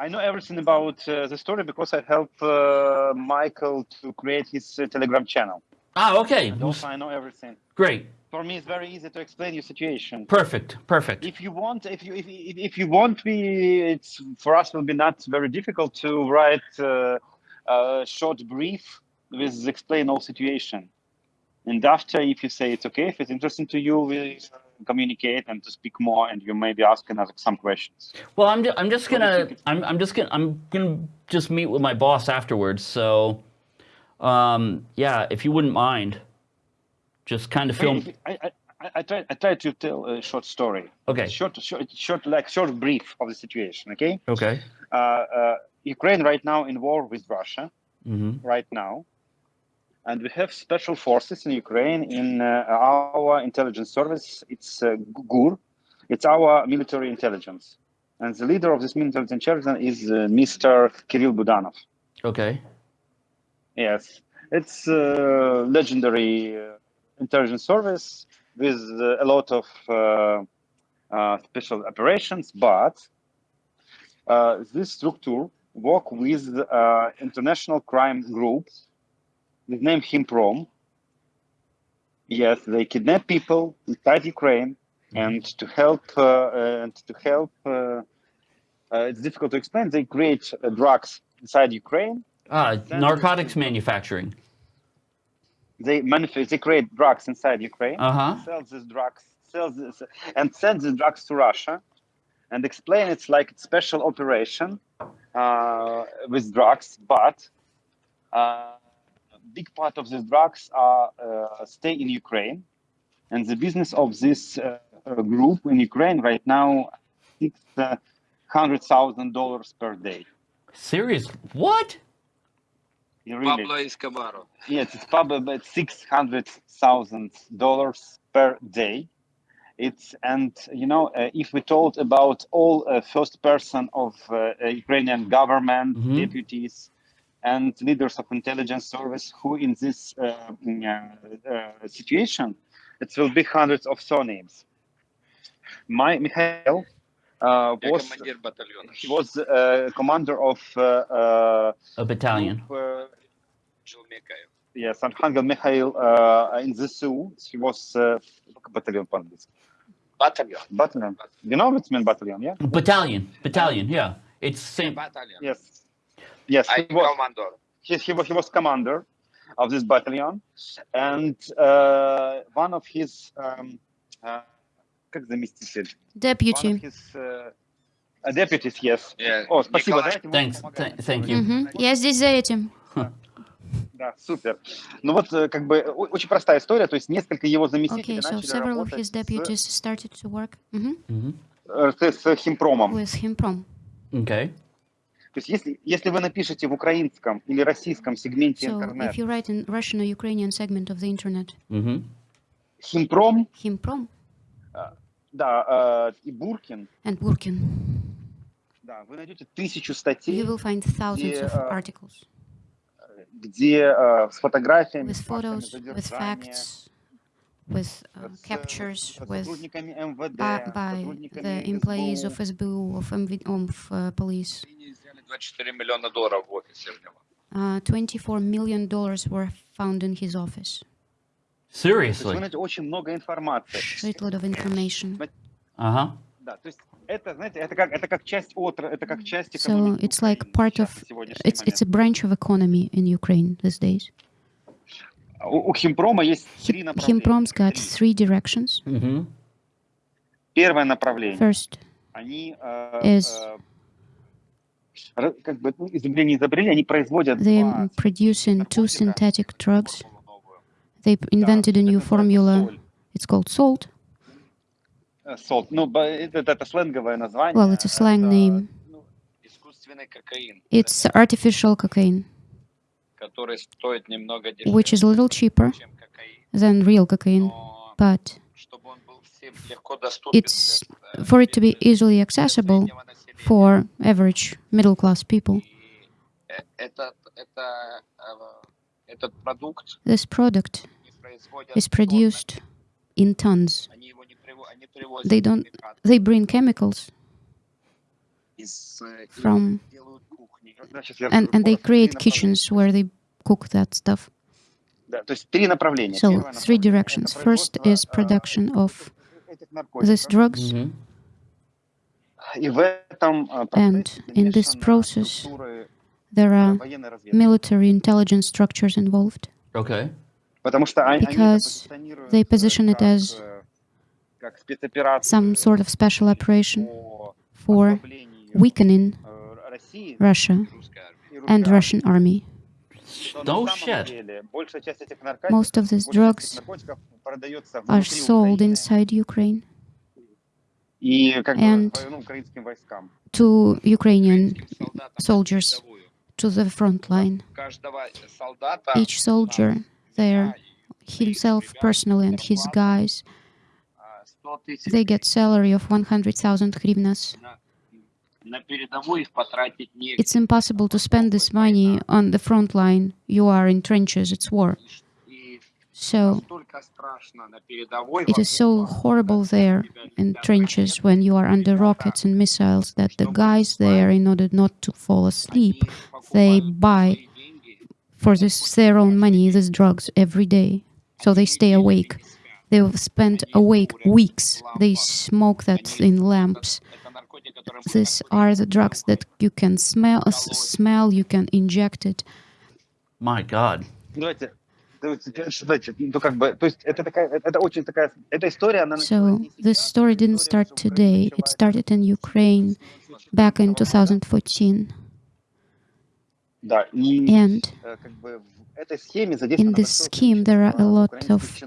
I know everything about uh, the story because I helped uh, Michael to create his uh, Telegram channel. Ah, okay. And also, I know everything. Great. For me, it's very easy to explain your situation. Perfect. Perfect. If you want, if you if, if, you want, we it's for us will be not very difficult to write uh, a short brief with explain all situation. And after, if you say it's okay, if it's interesting to you, we communicate and to speak more, and you may be asking us some questions. Well, I'm, ju- I'm just What do you gonna? I'm, I'm just gonna I'm gonna just meet with my boss afterwards. So, um, yeah, if you wouldn't mind, just kind of film. I, I, I, I try I try to tell a short story. Okay. Short, short, short, like short brief of the situation. Okay. Okay. Uh, uh, Ukraine right now in war with Russia. hmm right now. And we have special forces in Ukraine in uh, our intelligence service. It's uh, GUR. It's our military intelligence. And the leader of this military intelligence is uh, Mr. Kirill Budanov. Okay. Yes, it's a legendary uh, intelligence service with uh, a lot of uh, uh, special operations, but uh, this structure work with uh, international crime group with him Himprom. Yes, they kidnap people inside Ukraine and to help uh, uh, and to help. Uh, uh, it's difficult to explain. They create uh, drugs inside Ukraine Ah, narcotics manufacturing. they manufacture they create drugs inside Ukraine, Uh huh. sell these drugs, sell this, and send the drugs to Russia, and explain it's like a special operation uh, with drugs, but uh, big part of these drugs are uh, stay in Ukraine, and the business of this uh, uh, group in Ukraine right now six uh, hundred thousand dollars per day. Serious? What? You really- Pablo Escobar. Yes, it's probably about six hundred thousand dollars per day. It's and you know uh, if we told about all uh, first person of uh, Ukrainian government Mhm. deputies and leaders of intelligence service who in this uh, mm, uh, uh, situation, it will be hundreds of surnames. My Mikhail uh, was he was uh, commander of uh, a battalion. Of, yes, Arkhangel Mikhail in the Sioux. He was battalion. Battalion. Battalion. You know what it battalion, yeah? Battalion. Battalion. Yeah. It's same. Battalion. Yes. Yes, I he was, командор. he, he, he was commander of this battalion. And uh, one of his... Um, uh, как заместитель? One of Deputy. his uh, uh, deputies, yes. Я О, спасибо, Николай. Thanks. thank you. Мгм. Я здесь за этим. Да, супер. Ну вот, э, как бы, очень простая история, то есть несколько его заместителей Okay, so начали several of his с, deputies started to work mhm, hmm э, с, с Химпромом. with Himprom. Okay. То есть если, если вы напишете в украинском или российском сегменте So интернет if you write in Russian or Ukrainian segment of the internet, hmm Химпром, Himprom да, э, и Буркин, and Burkin, да, вы найдете тысячу you статей, will find thousands of uh, articles где э, с фотографиями, with с фактами photos, with facts, with uh, с, э, captures, with сотрудниками МВД, by, by сотрудниками the employees of СБУ. SBU, of, MV, of uh, police. Они взяли 24 миллиона долларов в офисе у него. Uh, 24 million dollars were found in his office. То есть вы Seriously. найдете очень много информации. Shitload of information. Uh huh. Да, то есть это, знаете, это как, это как часть отра, это как часть So экономики it's like Украины part сейчас, of на сегодняшний it's it's a момент. branch of economy in Ukraine these days. У, у Химпрома есть три Hi- направления. Himprom's got Три. three directions. hmm Первое направление. First, они э, is- they are producing two synthetic drugs. They invented a new formula. It's called salt. Well, it's a slang name. It's artificial cocaine, which is a little cheaper than real cocaine, but it's, for it to be easily accessible, for average middle class people. This product is produced in tons. They don't they bring chemicals from and, and they create kitchens where they cook that stuff. So three directions. First is production of these drugs. Mm -hmm. And in this process, there are military intelligence structures involved. Okay. Because they position it as some sort of special operation for weakening Russia and Russian army. No oh, shit. Most of these drugs are sold inside Ukraine and to Ukrainian soldiers to the front line. Each soldier there, himself personally and his guys, they get salary of 100,000 hryvnias. It's impossible to spend this money on the front line. You are in trenches, it's war. So it is so horrible there in trenches when you are under rockets and missiles that the guys there, in order not to fall asleep, they buy for this their own money these drugs every day, so they stay awake. They've spent awake weeks. They smoke that in lamps. These are the drugs that you can smell, smell you can inject it. My God. So this story didn't start today. It started in Ukraine back in 2014. And in this scheme, there are a lot of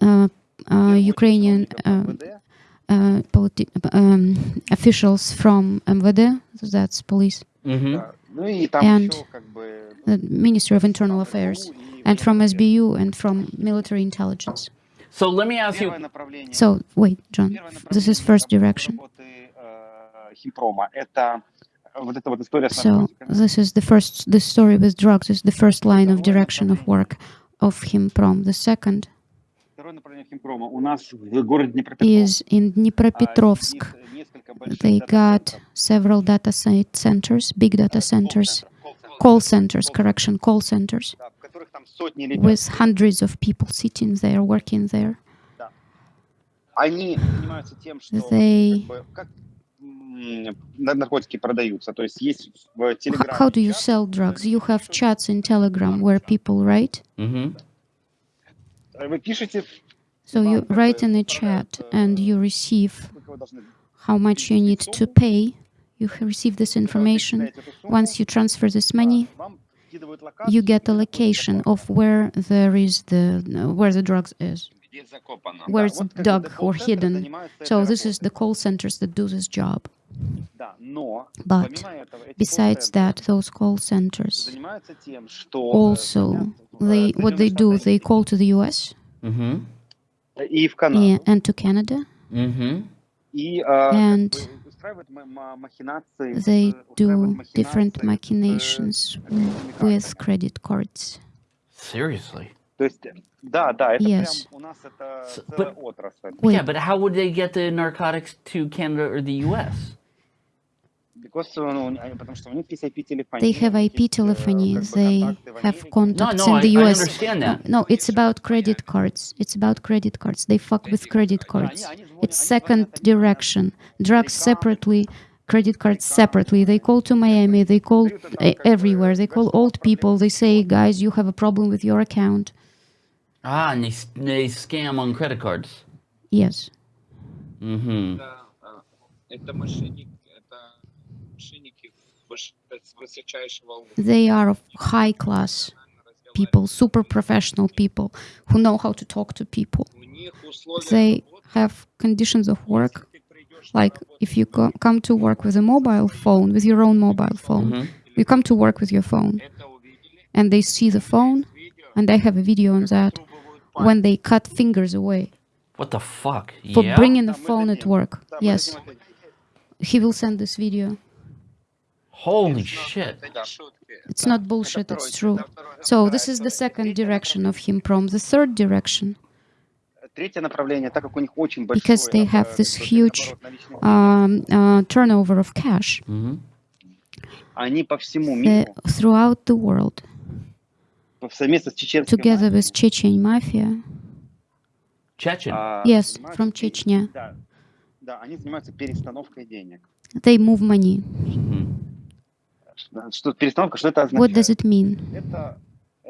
uh, uh, Ukrainian uh, um, officials from MVD, that's police. Mm -hmm and the Ministry of Internal Affairs, and from SBU and from military intelligence. So let me ask you. So wait, John, this is first direction. So this is the first. The story with drugs is the first line of direction of work of Himprom. The second is in Dnipropetrovsk. They got several data centers, big data centers, call centers, correction, call centers, with hundreds of people sitting there, working there. They how, how do you sell drugs? You have chats in Telegram where people write. Mm -hmm. So you write in a chat and you receive how much you need to pay. You receive this information. Once you transfer this money, you get a location of where there is the where the drugs is where it's dug or hidden. So this is the call centers that do this job. But besides that, those call centers also, they what they do, they call to the US mm -hmm. and to Canada. Mm -hmm and they do different machinations with credit cards. Seriously? Yes. But, yeah, but how would they get the narcotics to Canada or the US? They have IP telephony, they have contacts no, no, in the I, US. I no, it's about credit cards. It's about credit cards. They fuck with credit cards its second direction, drugs separately, credit cards separately. They call to Miami, they call eh, everywhere, they call old people, they say, guys, you have a problem with your account. Ah, and they, they scam on credit cards. Yes. Mm-hmm. They are of high class people, super professional people who know how to talk to people. They have conditions of work, like if you co come to work with a mobile phone, with your own mobile phone, mm -hmm. you come to work with your phone, and they see the phone, and they have a video on that, when they cut fingers away. What the fuck? For yeah? bringing the phone at work, yes. He will send this video. Holy shit. It's not bullshit, it's true. So this is the second direction of Himprom. The third direction Because большой they have оборот- this то есть huge, оборот наличных денег, um, uh, turnover of cash hmm они по всему uh, миру, throughout the world, по- совместно с чеченской together мафией, with Chechen mafia. Chechen. а, Yes, занимаются from пере- Chechnya. Да, да, они занимаются перестановкой денег. They move money. Mhm. Что- Что перестановка, что это What does означает? it mean?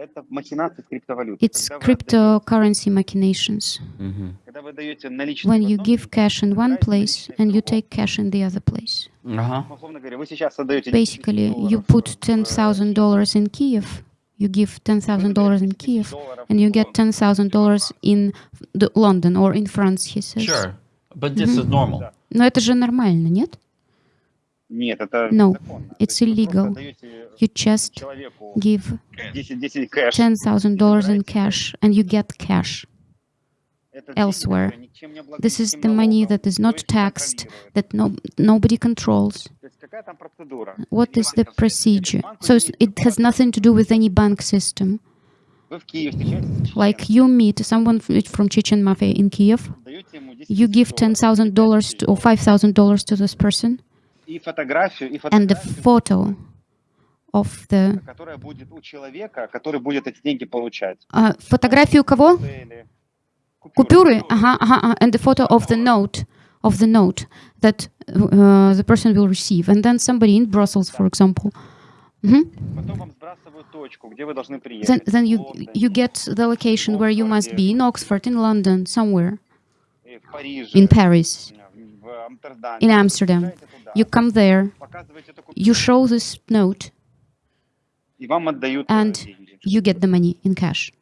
Это, это махинации с криптовалютой. It's Когда вы cryptocurrency machinations. Mhm. Когда вы даете наличные When в you одном give месте, cash in one забираете place наличные в and you другом. take cash in the other place. Uh-huh. Условно говоря, вы сейчас отдаете 10 тысяч Basically, you долларов put в, $10,000 in Kiev, you give $10,000 in Kiev, and you get $10,000 in the London or in France, he says. Sure. But this is normal. Но это же нормально, нет? No, it's illegal. You just give $10,000 in cash and you get cash elsewhere. This is the money that is not taxed, that no, nobody controls. What is the procedure? So it has nothing to do with any bank system. Like you meet someone from Chechen mafia in Kiev, you give $10,000 or $5,000 to this person, and the фотографию, photo of the... которая будет у человека, который будет эти деньги получать. Uh, фотографию кого? Цели, Купюры? Ага, ага, ага. And the photo of the note, of the note that uh, the person will receive. And then somebody in Brussels, for example. Mhm. Потом вам сбрасывают точку, где вы должны Then, приехать. then в you, Лондоне, you get the location where you must be in Oxford, in London, somewhere, и в Париже, in Paris, в Амстердаме. in Вы Amsterdam. You come there, you show this note, and you get the money in cash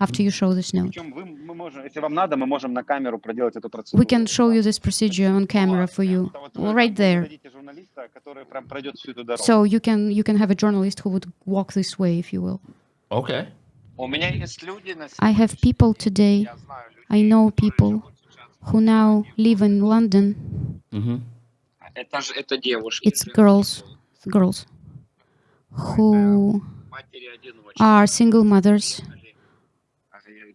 after you show this note. We can show you this procedure on camera for you, right there. So you can you can have a journalist who would walk this way, if you will. Okay. I have people today, I know people who now live in London, mm -hmm. Это же это девушки. It's girls, girls who Матери-одиночки. are single mothers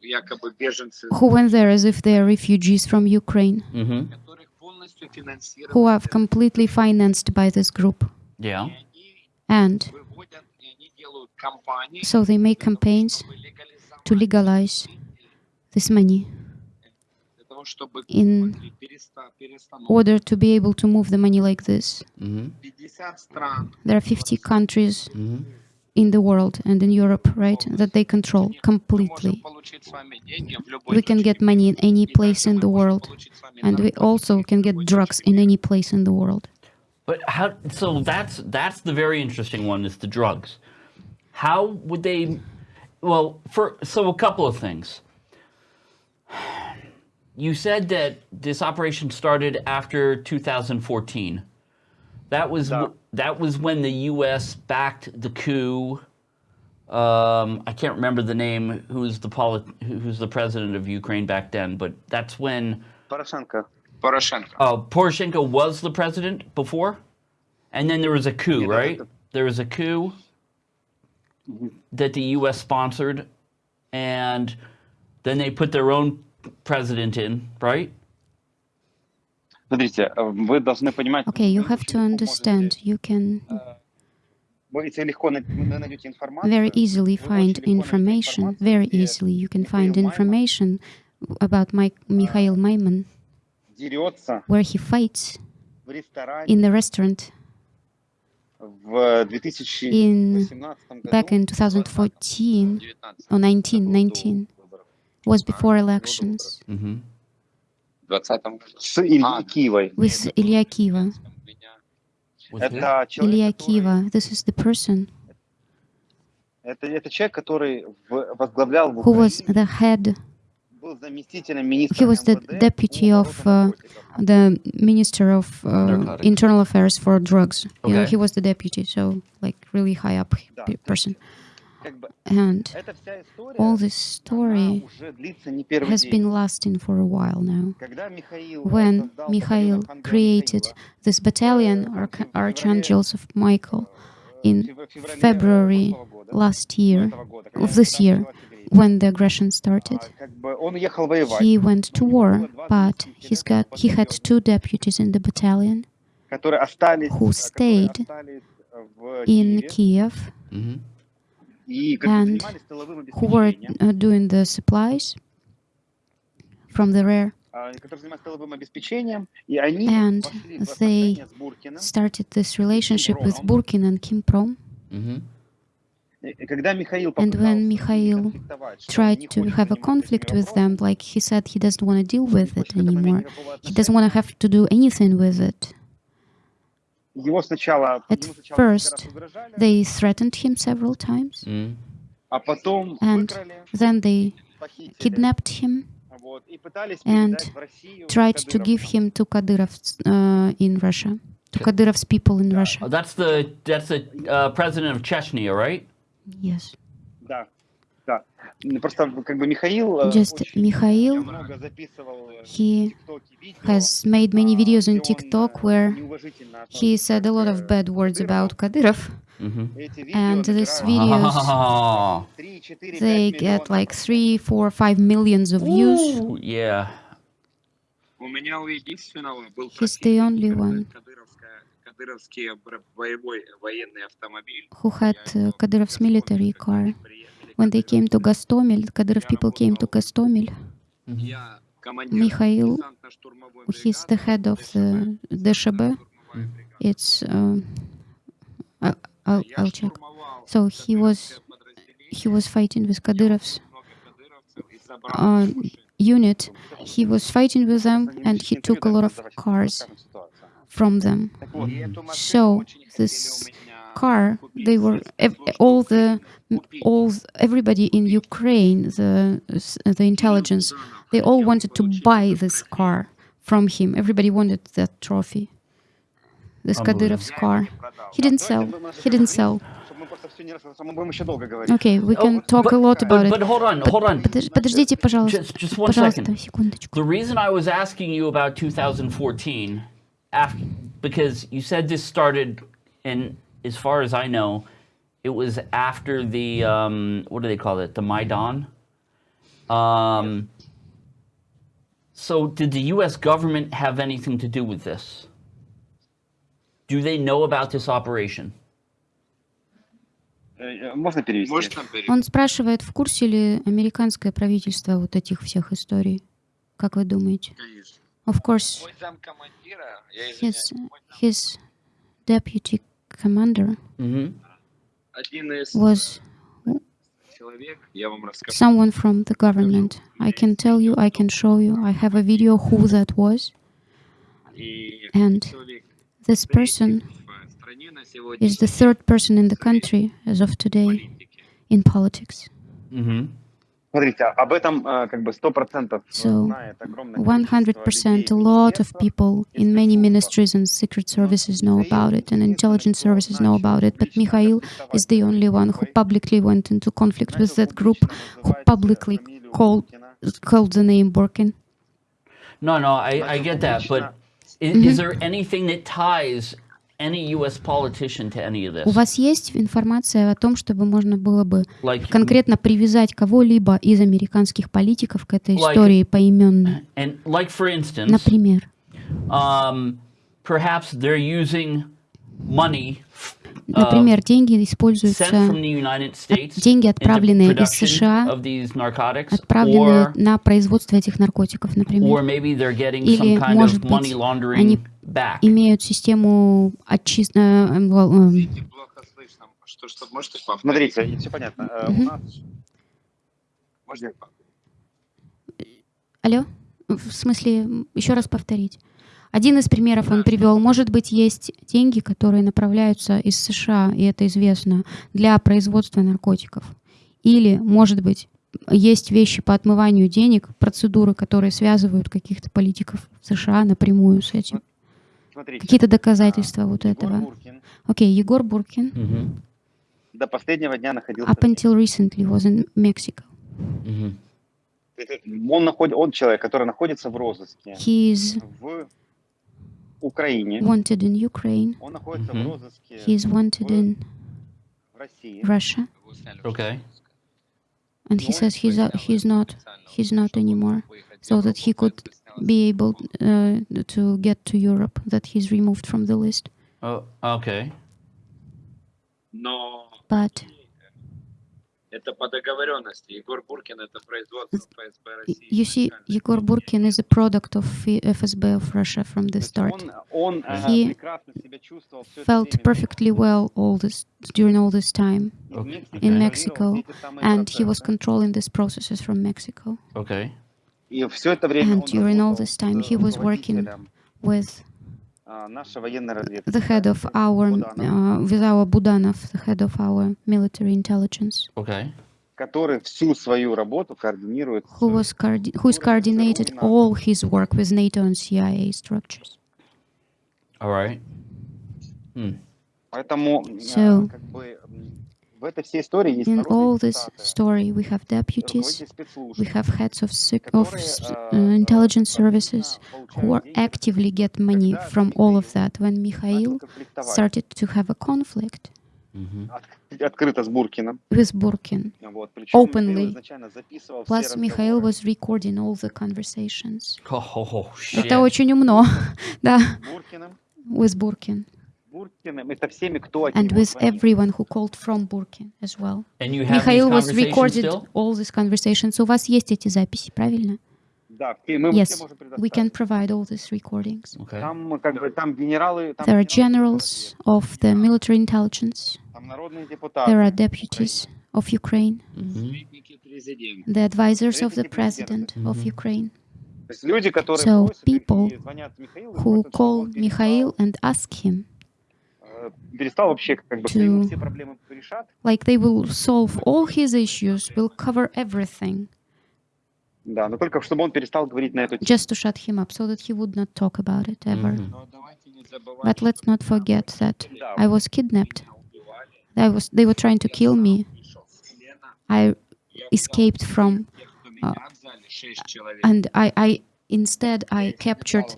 Якобы беженцы, who went there as if they are refugees from Ukraine, hmm которых полностью финансировали. who are completely financed by this group. Yeah. Они And выводят, и они делают кампании, so they make campaigns чтобы легализовать to legalize this money для того, чтобы in order to be able to move the money like this. Mm -hmm. There are 50 countries mm -hmm. in the world and in Europe, right, that they control completely. We can get money in any place in the world, and we also can get drugs in any place in the world. But how? So that's that's the very interesting one is the drugs. How would they? Well, for so a couple of things you said that this operation started after 2014. That was that was when the U.S. backed the coup. Um, I can't remember the name. Who's the polit- Who's the president of Ukraine back then? But that's when Poroshenko. Poroshenko. Oh, Poroshenko was the president before, and then there was a coup, yeah, right? The... There was a coup mm-hmm. that the U.S. sponsored, and then they put their own president in, right? Okay, you have to understand, you can very easily find information, very easily you can find information about my, Mikhail Maimon, where he fights in the restaurant in, back in 2014 or 19, 19 was before elections. With Ilya Kiva. Ilya Kiva, this is the person who was the head he was the deputy of uh, the minister of uh, internal affairs for drugs. Okay. You know, he was the deputy, so like really high up person. And all this story has been lasting for a while now. When Mikhail created this battalion, Arch Archangels of Michael, in February last year, of this year, when the aggression started. He went to war, but he's got, he had two deputies in the battalion who stayed in Kiev. Mm -hmm and who were uh, doing the supplies from the rear? And they started this relationship with Burkin and Himprom. Mm -hmm. And when Mikhail tried to have a conflict with them, like he said, he doesn't want to deal with it anymore. He doesn't want to have to do anything with it. At first, they threatened him several times, mm. and then they kidnapped him and tried to give him to Kadyrov uh, э, in Russia, to Kadyrov's people in Russia. That's the that's the uh, president of Chechnya, right? Yes. Да, да. Ну, Просто как бы Михаил э, Just очень Михаил, много записывал э, he в ТикТоке видео, has made many а, videos on где он, TikTok э, where неуважительно he относится said a lot к, of bad words Кадырову. about Kadyrov, Mm-hmm. Эти видео and these набирают videos Oh, 3, 4, they 5 get миллионов like просмотров. three, four, five millions of views. Ooh, yeah. У меня у единственного был He's the противник, only это one кадыровская- кадыровский бр- боевой военный автомобиль. who had Я uh, его Kadyrov's в military Гастомель, когда car. When they came to Gostomel, Kadyrov people came to Gostomel, mm. Mikhail, he's the head of the DSHB. It's, uh, I'll, I'll, check. So he was, he was fighting with Kadyrov's uh, unit. He was fighting with them and he took a lot of cars from them. So this car, купить they were со ev- спецслужб all the Украины. Купить. all everybody in Ukraine, the the intelligence, they all wanted to buy this car from him. Everybody wanted that trophy, this Unbelievable. Kadyrov's car. He didn't sell. He didn't sell. Чтобы мы просто все не раз, мы будем еще долго говорить. Okay, we Oh, can talk a lot about But, it. but hold on, hold on. Подож- Подождите, пожалуйста. Just, just one Пожалуйста, second. секундочку. The reason I was asking you about 2014, after because you said this started, and as far as I know, it was after the um, what do they call it? The Maidan. Um, so did the U.S. government have anything to do with this? Do they know about this operation? Э, э, Можно перевести? Можно перейти? Он спрашивает, в курсе ли американское правительство вот этих всех историй? Как вы думаете? Конечно. Of course, Мой замкомандира, я his извиняюсь, мой зам- his deputy commander was someone from the government. I can tell you, I can show you, I have a video who that was. And this person is the third person in the country as of today in politics. Mm -hmm. 100% So, 100% a lot of people in many ministries and secret services know about it, and intelligence services know about it, but Mikhail is the only one who publicly went into conflict with that group, who publicly called, called the name Burkin. No, no, I, I get that, but is, mm -hmm. is there anything that ties any U.S. politician to any of У вас есть информация о том, чтобы можно было бы Like, конкретно привязать кого-либо из американских политиков к этой Like- истории поименно? and like instance, Например, um, perhaps they're using money Например, деньги используются, деньги, отправленные из США, отправленные на производство этих наркотиков, например. Или, может быть, они имеют систему отчистки... Э, э, э, Смотрите, все понятно. Можно Алло? В смысле, еще раз повторить. Один из примеров он привел. Может быть, есть деньги, которые направляются из США, и это известно, для производства наркотиков. Или, может быть, есть вещи по отмыванию денег, процедуры, которые связывают каких-то политиков в США напрямую с этим. смотрите. Какие-то доказательства вот Егор этого. Буркин Окей, Егор Буркин Mhm, до последнего дня находился up until recently was in Mexico. mhm. Он, наход... он человек, который находится в розыске He is в. wanted in Ukraine. Mm-hmm. He is wanted in Russia. Okay. And he says he's uh, he's not he's not anymore, so that he could be able uh, to get to Europe. That he's removed from the list. Oh, okay. No. But это по договоренности. Егор Буркин это производство ФСБ y- России. you see, Yegor Burkin is a product of F- FSB of Russia from the То есть start. Он, он э, He прекрасно себя чувствовал всё это Felt время perfectly well all this during all this time, в Мексике, in контролировал Mexico, все эти самые and he was процессы. controlling these processes from Mexico Okay. И все это время And он during all работал this time с he was working руководителем, with the head of our uh, Vizawa Budanov, the head of our military intelligence. Okay. Who was who's coordinated all his work with NATO and CIA structures. All right. Hmm. So, как бы м, в этой всей истории есть In народные all this депутаты, story, we have deputies, руководители спецслужб, we have heads of sec- of которые, s- а, uh, intelligence активно services who are получают деньги, actively get money Когда from all of Михаил that. When начал Mikhail конфликтовать started to have a conflict hmm от- открыто с Буркиным. with Burkin, Вот. Причем Openly. Михаил изначально записывал все plus Mikhail разговоры. was recording all the conversations. Oh, oh, oh, shit. Это очень умно, да, с Буркиным, with Burkin. Буркиным, это всеми, кто от and него with звонил. everyone who called from Burkin as well. And you have Mikhail these was conversations recorded still? all these conversations. У вас есть эти записи, правильно? Да, все- мы Yes, все можем We can предоставить. provide all these recordings. Okay. Там как бы там генералы, там There are генералы generals of the military intelligence. там народные депутаты. There are deputies of Ukraine, Mhm. Советники президента. the advisors of the Советники president президента. of Mhm. Ukraine, То есть люди, которые So, просят их people и звонят Михаилу, и who просят, чтобы call он перестал, Mikhail and ask him to, like they will solve all his issues, will cover everything. Just to shut him up, so that he would not talk about it ever. Mm -hmm. But let's not forget that I was kidnapped. I was, they were trying to kill me. I escaped from, uh, and I, I Instead, I captured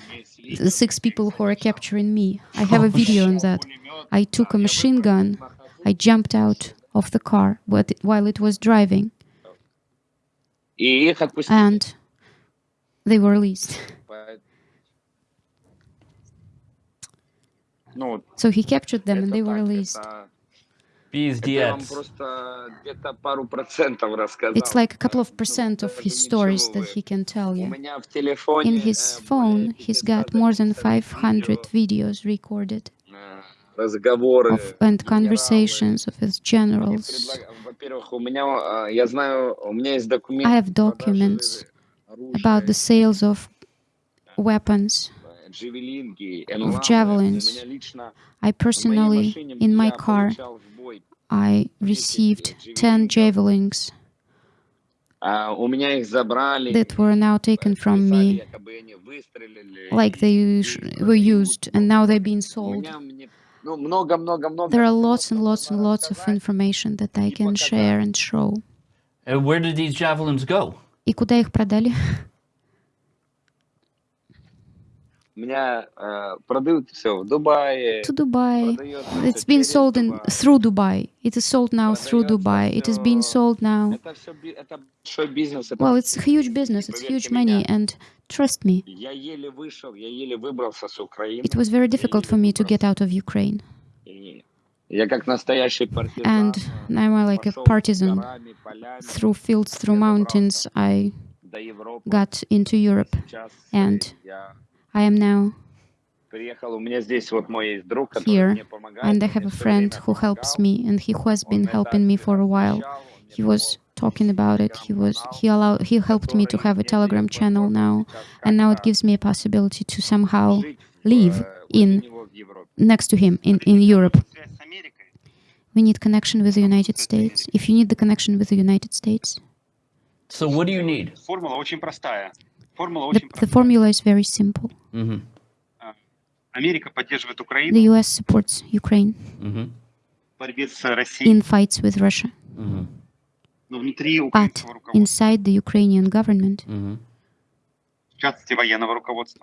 the six people who are capturing me. I have a video on that. I took a machine gun. I jumped out of the car while it was driving. And they were released. So he captured them and they were released. It's like a couple of percent of his stories that he can tell you. In his phone, he's got more than 500 videos recorded. Of, and conversations of his generals. I have documents about the sales of weapons э, джавелинки, энлавы. У javelins. меня лично I в моей personally, машине in my я car, получал в бой. I received 10 javelins А, у меня их забрали. that were now taken from сказали, me, якобы они выстрелили, like и- they и sh- их were продают. used, and now they're being У sold. меня мне- ну, много-много-много There are всего, lots что and lots and можно lots of рассказать. information that I и can показать. share and show. And where did these javelins go? И куда их продали? У меня э, продают все в Дубае. To Dubai. продается It's всё been через sold in Дубай. through Dubai. It is sold now through Продается Dubai. It is being всё. sold now. Это все это большой бизнес. Это Well, it's a huge business. It's поверьте huge меня, money, and trust me, Я еле вышел, я еле выбрался с Украины. it was very difficult for me to get out of Ukraine. И Я как настоящий партизан. And э, now I'm like a пошел partisan. горами, полями Through fields, through mountains, I до Европы. got into Europe. Сейчас and э, я I am now here, and I have a friend who helps me, and he has been helping me for a while. He was talking about it. He was he allowed he helped me to have a Telegram channel now, and now it gives me a possibility to somehow live in next to him in, in Europe. We need connection with the United States. If you need the connection with the United States. So what do you need? The, the formula is very simple. Mm -hmm. The US supports Ukraine mm -hmm. in fights with Russia. Mm -hmm. But inside the Ukrainian government, mm-hmm.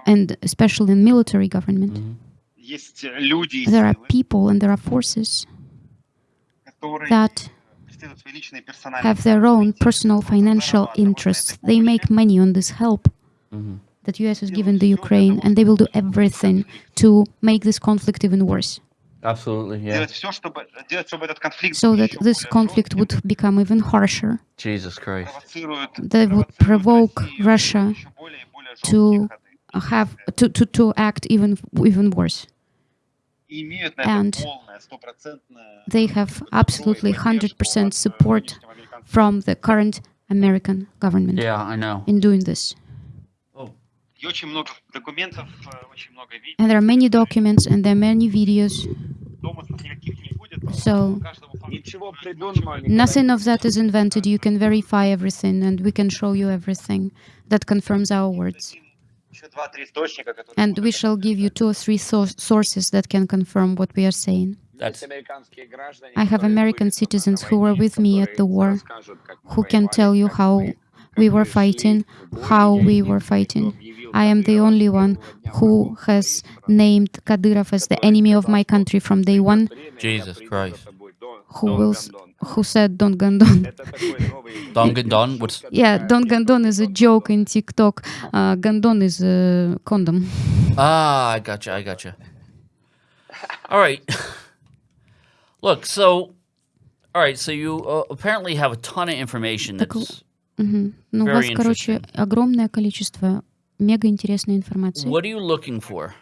and especially in military government, mm-hmm. there are people and there are forces that have their own personal financial interests. They make money on this help. Mm-hmm. that US has given the Ukraine, and they will do everything to make this conflict even worse. Absolutely, yeah. So that this conflict would become even harsher. Jesus Christ. They would provoke Russia to have to, to, to act even even worse. And they have absolutely 100% support from the current American government. Yeah, I know. In doing this. And there are many documents and there are many videos. So nothing of that is invented. You can verify everything and we can show you everything that confirms our words. And we shall give you two or three sources that can confirm what we are saying. That's... I have American citizens who were with me at the war, who can tell you how we were fighting, how we were fighting. объявил I am the Кадырова only с one первого дня who врагом has своей страны. named Kadyrov as the который enemy of сказал, my что country from day придет one, время, я Jesus приду Christ. за тобой, Дон- who Дон will s- Гондон. who said Don Gandon. Это такой новый Dongandon? шутка What's- Yeah, такая, Don типа, Gandon is a Дон joke Гондон. in TikTok. Uh, Gandon is a condom. Ah, I gotcha. I gotcha. All right. Look, so, all right. So you uh, apparently have a ton of information Так that's. Мгм. Ну, у Very вас, короче, interesting. огромное количество мега интересной информации. What are you looking for?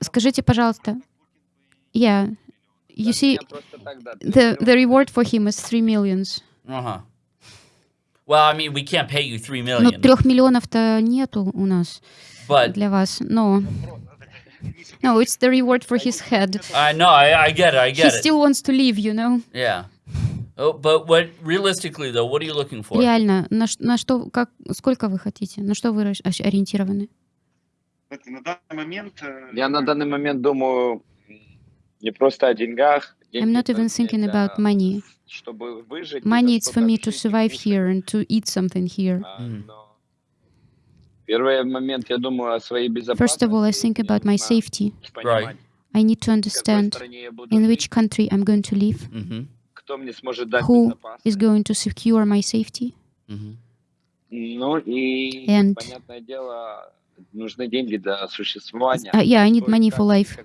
Скажите, пожалуйста, yeah, you see, the, the reward for him is 3 millions. Uh huh. Well, I mean, we can't pay you three Но million, трех миллионов-то нету у нас but для вас. Но... No, it's the reward for his head. I know, I, I get it, I He get it. still wants to live, you know? Yeah. Oh, but what realistically though, what are you looking for? Реально, на, ш- на что, как, сколько вы хотите? На что вы рас- ощ- ориентированы? Это На данный момент э, Я на данный момент думаю не просто о деньгах. I'm not even thinking about money. Чтобы выжить. Money это it's for me что-то to жить и survive кушать. here and to eat something here. А, Мгм. но Первый момент я думаю о своей безопасности. First of all, I think Мне about my нужно safety. понимать, I need to в какой understand стране я буду in жить, which country I'm going to live, Mm-hmm. кто мне сможет дать who is going to secure my safety? Mm -hmm. And uh, yeah, I need money for life.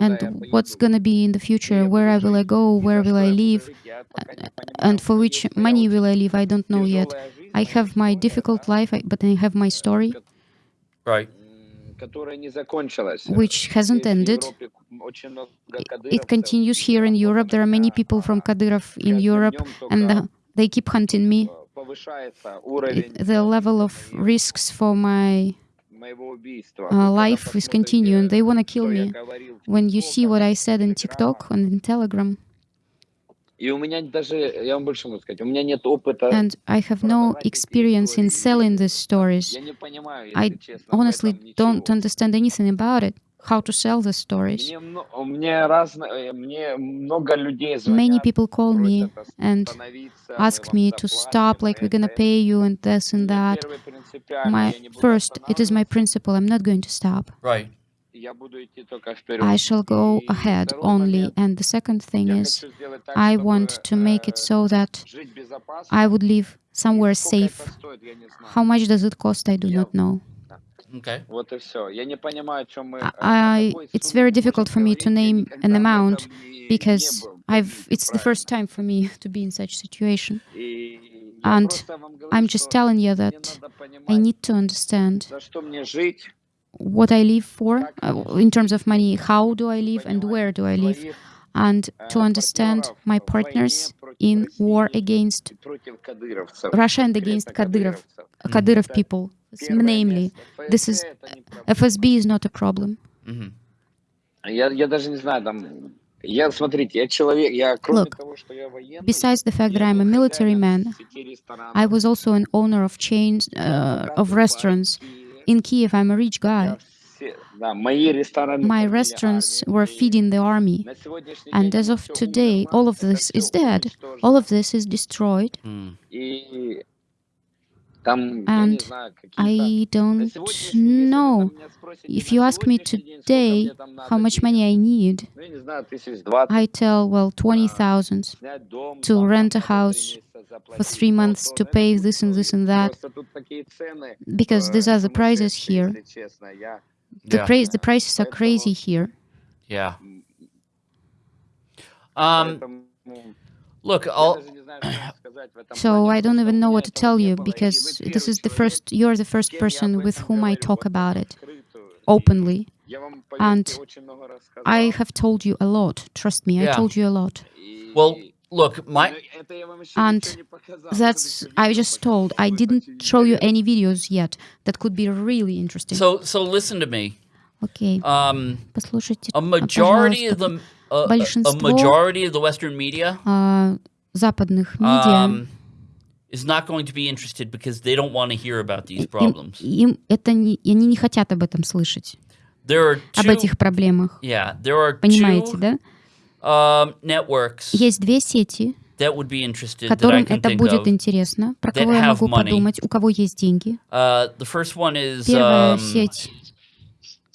And what's going to be in the future? Where will I go? Where will I live? Uh, and for which money will I live? I don't know yet. I have my difficult life, but I have my story. Right which hasn't ended. It continues here in Europe. There are many people from Kadyrov in Europe, and they keep hunting me. The level of risks for my uh, life is continuing. They want to kill me. When you see what I said in TikTok and in Telegram, И у меня даже, я вам больше могу сказать, у меня нет опыта. and I have no experience in selling these stories. Я не понимаю, если I честно, в honestly этом don't ничего. understand anything about it. How to sell the stories. Мне, мно- мне разные, мне много людей Many звонят, people call me просят and остановиться, мы ask вам me to заплатим, stop, like we're это, gonna это. pay you and this and Мне that. первое принципиально, My я не буду first, it is my останавливаться, principle. I'm not going to stop. Right. I shall go ahead only. And the second thing is, I want to make it so that I would live somewhere safe. How much does it cost? I do not know. Okay. I, it's very difficult for me to name an amount because I've, it's the first time for me to be in such situation. And I'm just telling you that I need to understand what I live for uh, in terms of money, how do I live and where do I live, and to understand my partners in war against Russia and against Kadyrov, Kadyrov э, people, namely. This is FSB э, is not a problem. Look, besides the fact that I'm a military man, I was also an owner of chains uh, of restaurants. In Kiev, I'm a rich guy. My restaurants were feeding the army. And as of today, all of this is dead. All of this is destroyed. Mm. And I don't know. If you ask me today how much money I need, I tell, well, 20,000 to rent a house, for three months to pay this and this and that, because these are the prices here. The, yeah. price, the prices are crazy here. Yeah. Um, um, look, I'll... so I don't even know what to tell you because this is the first, you're the first person with whom I talk about it openly. And I have told you a lot. Trust me, I yeah. told you a lot. Well, look, my, но это я вам еще And ничего не показал, я вам That's, еще I видео just told, показал, I будет didn't очень show you интересно. any videos yet. That could be really interesting. so, so listen to me. Окей, Um, послушайте, a а, majority of пожалуйста. the, uh, a Большинство- majority of the Western media, А, западных медиа, um, is not going to be interested because they don't want to hear about these им, problems. им это не, и они не хотят об этом слышать, There are об two, этих проблемах. yeah, there are Понимаете, two да? um, networks Есть две сети, that would be interested that I которым can это think будет of. интересно, про that кого я have могу money. подумать, у кого есть деньги. Uh, the first one is Первая um, сеть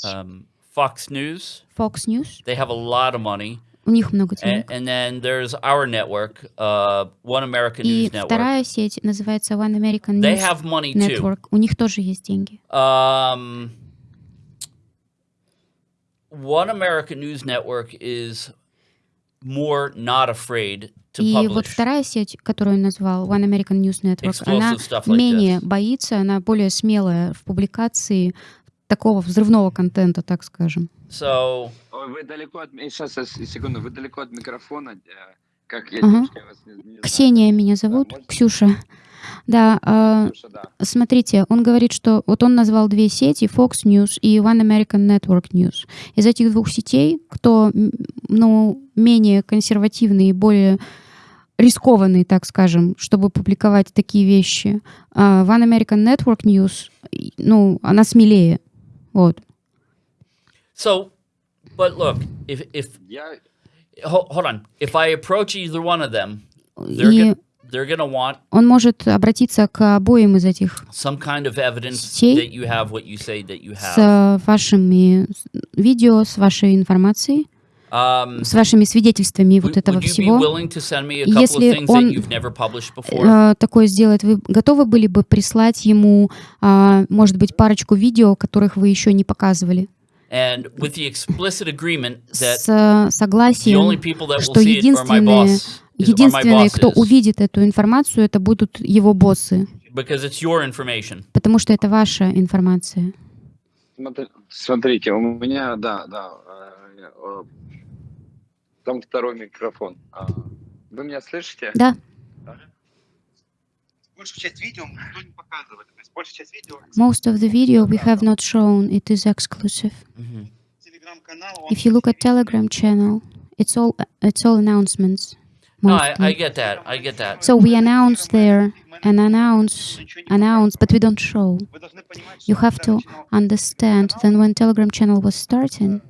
um, Fox News. Fox News, They have a lot of money. у них много And, денег. and then there's our network, uh, One American И News Network. вторая сеть называется One American They News have money too. Network. У них тоже есть деньги. Um, One American News Network is more not afraid to И publish. вот вторая сеть, которую он назвал, One American News Network, Explosive она stuff like менее this. боится, она более смелая в публикации такого взрывного контента, так скажем. So Ой, вы далеко от... Сейчас, сейчас, секунду, вы далеко от микрофона. Э, Как я, Ага. девушка, я вас не, не знаю. Ксения меня зовут, можете? Ксюша. Да, а, Ксюша, да. смотрите, он говорит, что вот он назвал две сети, Fox News и One American Network News. Из этих двух сетей, кто ну, менее консервативный и более рискованный, так скажем, чтобы публиковать такие вещи, а, One American Network News, ну, она смелее. Вот. so but look, if if Я, hold, on, if I approach either one of them, they're И gonna, they're gonna want он может обратиться к обоим из этих some kind of evidence Сетей that you have what you say that you с have. вашими видео, с вашей информацией, Um, с вашими свидетельствами вот would, этого would you be всего. willing to send me a couple Если он, you've never published before? э, такое сделать, вы готовы были бы прислать ему, а, может быть, парочку видео, которых вы еще не показывали, с согласием, что единственные, единственные, кто увидит эту информацию, это будут его боссы, потому что это ваша информация. Смотрите, у меня, да, да, э, э, там второй микрофон. А, вы меня слышите? Да. Most of the video we have not shown, it is exclusive. Mm -hmm. If you look at Telegram channel, it's all it's all announcements. Mostly. No, I, I, get that. I get that. So we announce there and announce announce, but we don't show. You have to understand. Then when Telegram channel was starting,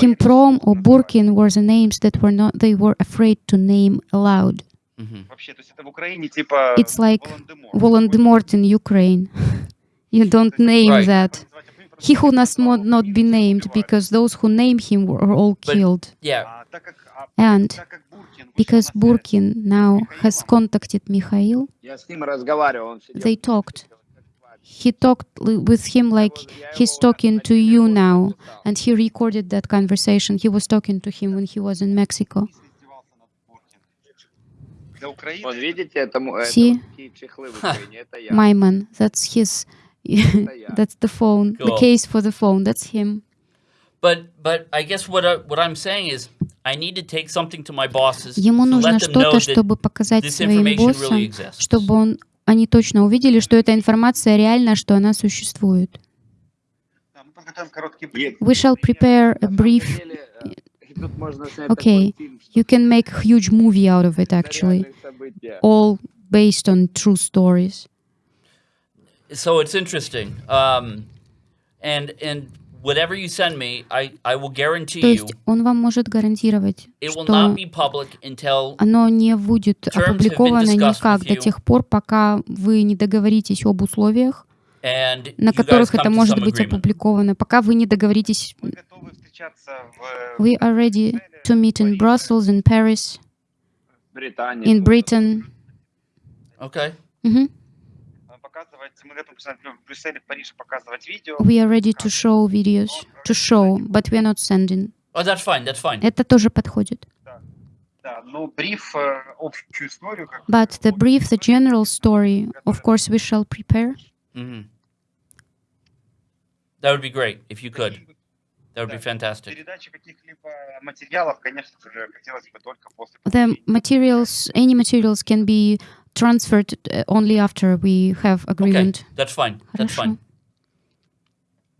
Himprom or Burkin were the names that were not they were afraid to name aloud. It's like Voldemort in Ukraine. you don't name right. that. He who must not, not be named, because those who name him were all killed. But, yeah. And because Burkin now has contacted Mikhail, they talked. He talked with him like he's talking to you now, and he recorded that conversation. He was talking to him when he was in Mexico. Видите, это, это See? это. My man, that's his. That's the phone. The Cool. case for the phone. That's him. But but I guess what I, what I'm saying is I need to take something to my bosses Ему to нужно let them know что-то, that чтобы показать this своим information really боссам, exists. чтобы он, они точно увидели, что эта информация реальна, что она существует. We shall prepare a brief. Okay, You can make a huge movie out of it, actually. All based on true stories. so it's interesting. Um, and and whatever you send me, I, I will guarantee То you есть он вам может гарантировать, it will что not be public until оно не будет опубликовано никак до тех пор, пока вы не договоритесь об условиях, на которых это может быть опубликовано, пока вы не договоритесь. Мы готовы встречаться в We are ready to meet in Brussels, in Paris, Британия. in Britain. Okay. Мгм. э, показывать, мы готовы в Брюсселе, в Париже показывать видео. We are ready to show videos, to show, but we are not sending. Oh, that's fine. That's fine. Это тоже подходит. Да, но бриф, э, общую историю, как But the brief, the general story, of course, we shall prepare. hmm That would be great if you could. That would be Да. fantastic. передачи каких-либо материалов, конечно же, хотелось бы только после The materials, any materials can be transferred uh, only after we have Okay, agreement. that's fine. That's Хорошо. fine.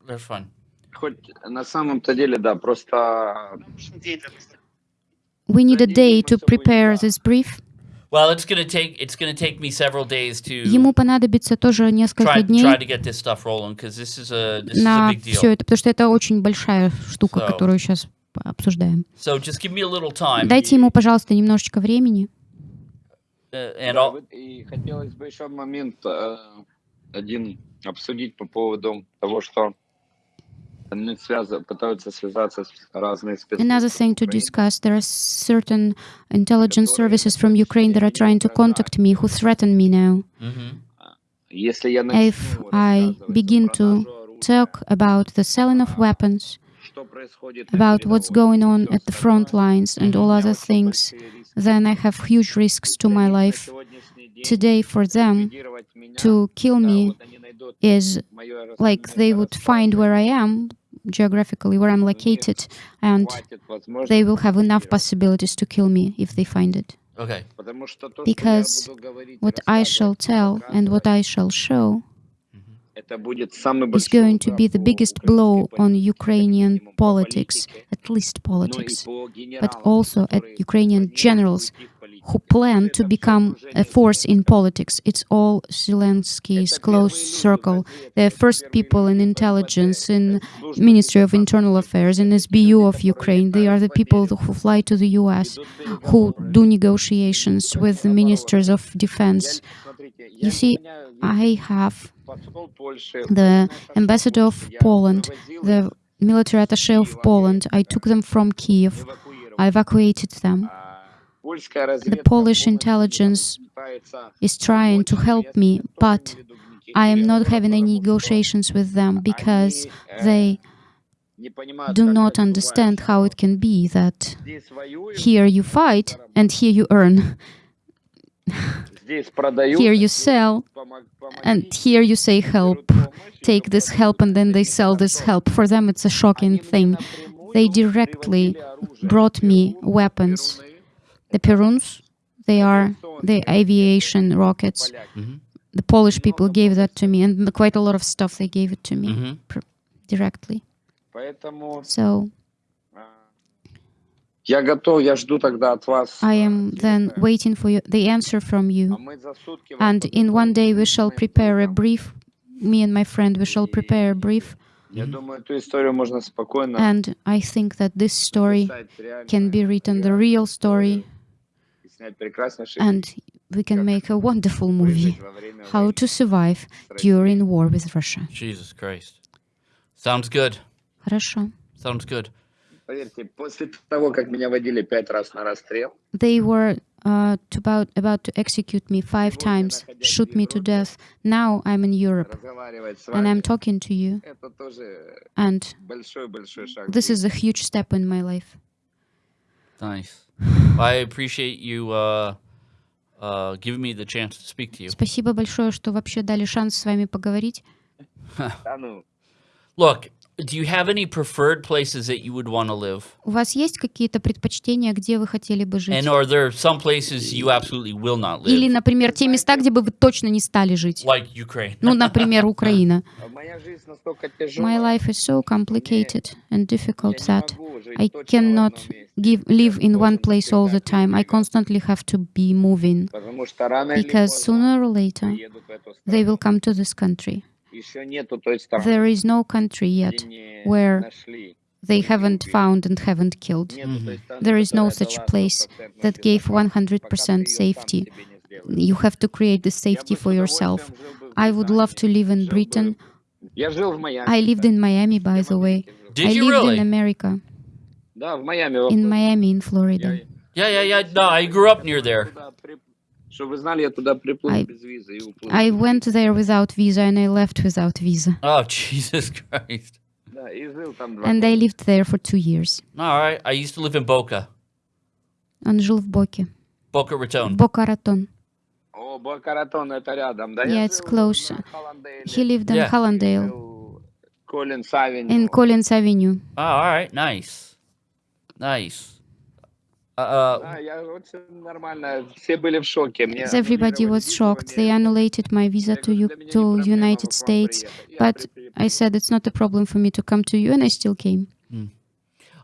That's fine. Хоть на самом-то деле, да, просто Нужен день для быстрого. We need a day to prepare this brief. Ему понадобится тоже несколько дней на все это, потому что это очень большая штука, которую сейчас обсуждаем. Дайте ему, пожалуйста, немножечко времени. Да, и хотелось бы еще момент э, один обсудить по поводу того, что Another thing to discuss, there are certain intelligence services from Ukraine that are trying to contact me, who threaten me now. Mm -hmm. If I begin to talk about the selling of weapons, about what's going on at the front lines and all other things, then I have huge risks to my life today for them to kill me is like they would find where I am, geographically where I'm located, and they will have enough possibilities to kill me if they find it. Okay. Because what I shall tell and what I shall show is going to be the biggest blow on Ukrainian politics, at least politics, but also at Ukrainian generals who plan to become a force in politics. It's all Zelensky's close circle. They're first people in intelligence, in Ministry of Internal Affairs, in SBU of Ukraine. They are the people who fly to the US, who do negotiations with the ministers of defense. You see, I have the ambassador of Poland, the military attaché of Poland. I took them from Kiev. I evacuated them the Polish intelligence is trying to help me, but I am not having any negotiations with them because they do not understand how it can be that here you fight and here you earn. here you sell and here you say help. Take this help and then they sell this help. For them it's a shocking thing. They directly brought me weapons the Peruns, they are the aviation rockets. Mm -hmm. The Polish people gave that to me, and quite a lot of stuff they gave it to me mm -hmm. directly. So I am then waiting for you, the answer from you. And in one day we shall prepare a brief, me and my friend, we shall prepare a brief. And I think that this story can be written, the real story and we can make a wonderful фильм movie. во время How войны to survive с Россией. during war with Russia. Jesus Christ. Sounds good. Хорошо. Sounds good. Поверьте, после того, как меня водили пять раз на расстрел, They were uh, to about about to execute me five times, shoot me to death. Now I'm in Europe разговаривать с and вами, I'm talking to you, это тоже and большой-большой шаг. this is a huge step in my life. Nice. I appreciate you uh, uh, giving me the chance to speak to you. Спасибо большое, что вообще дали шанс с вами поговорить. Ну, Look, do you have any preferred places that you would want to live? У вас есть какие-то предпочтения, где вы хотели бы жить? And are there some places you absolutely will not Или, live? например, те места, где бы вы точно не стали жить? Like Ukraine. Ну, например, Украина. а моя жизнь настолько My тяжелая, life is so complicated and я difficult не that могу жить I точно в cannot одном месте. give, Я live in one должен place all the всегда time. I передвигаться, constantly have to be moving Потому что рано или because поздно sooner or later приедут в эту they страну. will come to this country There is no country yet where they haven't found and haven't killed. Mm -hmm. There is no such place that gave 100% safety. You have to create the safety for yourself. I would love to live in Britain. I lived in Miami, by the way. Did I you lived really? in America. In Miami, in Florida. Yeah, yeah, yeah. No, I grew up near there. I- без визы и уплыл. I went there without visa and I left without visa. Oh, Jesus Christ. Да, и жил там два And года. I lived there for two years. All right. I used to live in Boca, Он жил в Боке. Boca Raton. Бока Ратон. О, Бока-Ратон, это рядом. Да, Yeah, я it's жил close. на Холландейле. He lived in Yeah. Hallandale, Жил Коллинс Авеню. in Collins Avenue. Oh, all right. Nice. Nice. Everybody аннулировали was визу в shocked. They Америку. annullated my visa Я to, говорю, U- для меня не to проблема United к вам States. приехать. Я but при- I said it's not a problem for me to come to you, and I still came.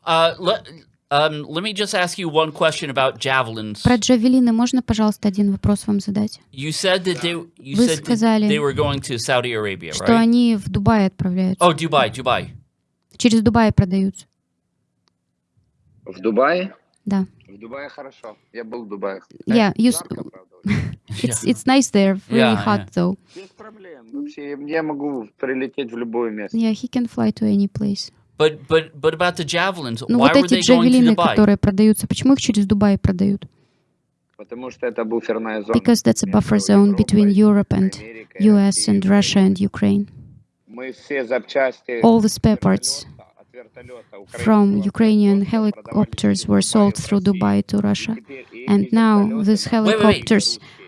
uh, let, um, let me just ask you one question about javelins. Про джавелины можно, пожалуйста, один вопрос вам задать? You said that they you Вы said that сказали, they were going to Saudi Arabia, Что right? они в Дубай отправляются. Oh, Dubai, Dubai. Через Дубай продаются. В Дубае? Да. В Дубае хорошо. Я был в Дубае. Yeah, you, s- Жарко, правда, очень. it's, it's nice there, really Yeah, hot though. Без проблем. Вообще, я могу прилететь в любое место. Yeah, he can fly to any place. But but but about the javelins, Ну why вот were эти they going to джавелины, Dubai? которые продаются, почему их через Дубай продают? Потому что это буферная зона. Because that's a между buffer zone between Европой, Europe and Америкой US и and Russia and Ukraine. Мы все запчасти All the spare parts вертолета- от вертолета from Ukrainian helicopters were sold through. Dubai to Russia. And now these wait. helicopters... русские.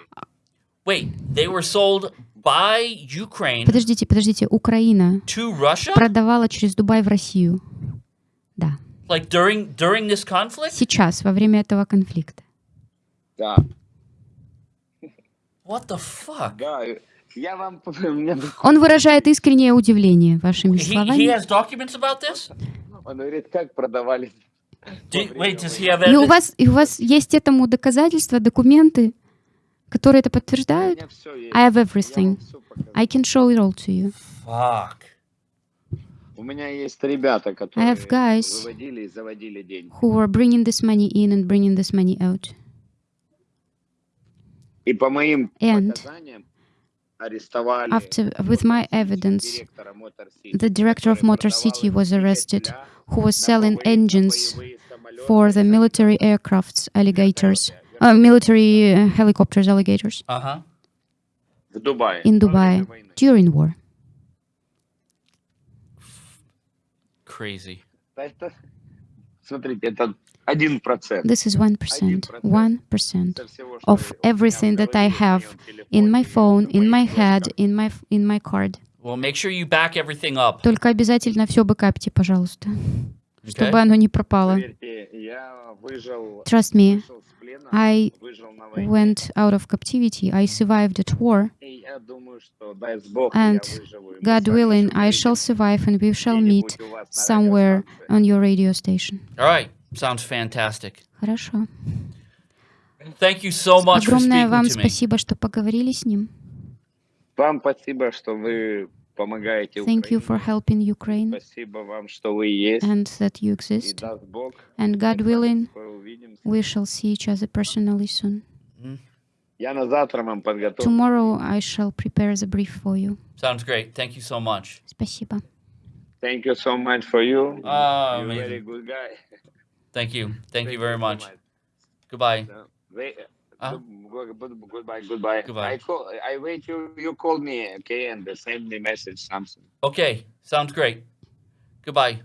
Wait, they were sold by Ukraine Подождите, подождите, Украина to Russia? продавала через Дубай в Россию. Да. Like during during this conflict? Сейчас, во время этого конфликта. Да, What the fuck? да. Я вам... Он выражает искреннее удивление вашими He, he словами. Он говорит, как продавали. И у вас, и у вас есть этому доказательства, документы, которые это У подтверждают? меня всё есть. I have everything. I can show it all to you. Fuck. У меня есть ребята, которые have guys выводили и заводили деньги. Who are bringing this money in and bringing this money out. И по моим And показаниям After, with my evidence, the director of Motor Sich was arrested, who was selling engines for the military aircrafts, alligators, uh, military uh, helicopters, alligators. Uh -huh. In Dubai, during war. Crazy. Смотрите, это один процент This is 1%, 1% всего, что of everything that I have in my phone, in my head, in my, in my card. Well, make sure you back everything up. Только обязательно все бэкапьте, пожалуйста, чтобы Okay? оно не пропало. Поверьте, Trust me, вышел с плена, I выжил на войне. went out of captivity. I survived at war. И я думаю, что даст Бог, And я выживу. и мы God с вами willing, еще I shall увидимся survive and we shall meet где-нибудь у вас на somewhere радиостанции. on your radio station. All right. Sounds fantastic. Хорошо. Thank you so much for Огромное speaking вам to me. спасибо, что поговорили с ним. Вам спасибо, что вы помогаете Thank you for Украине. helping Ukraine Спасибо вам, что вы есть. and that you И exist. даст Бог, And God мы с вами willing, скоро увидимся. we shall see each other personally soon. Я на завтра вам подготовлю. Tomorrow I shall prepare the brief for you. Sounds great. Thank you so much. Спасибо. Thank you so much for you. Ah, You're amazing. very good guy. Thank you. Thank you very so much. Goodbye. Uh, wait, Ah. good- good- goodbye, goodbye. Goodbye. I call. I wait. You you call me, okay, and send me message something. Okay. Sounds great. Goodbye.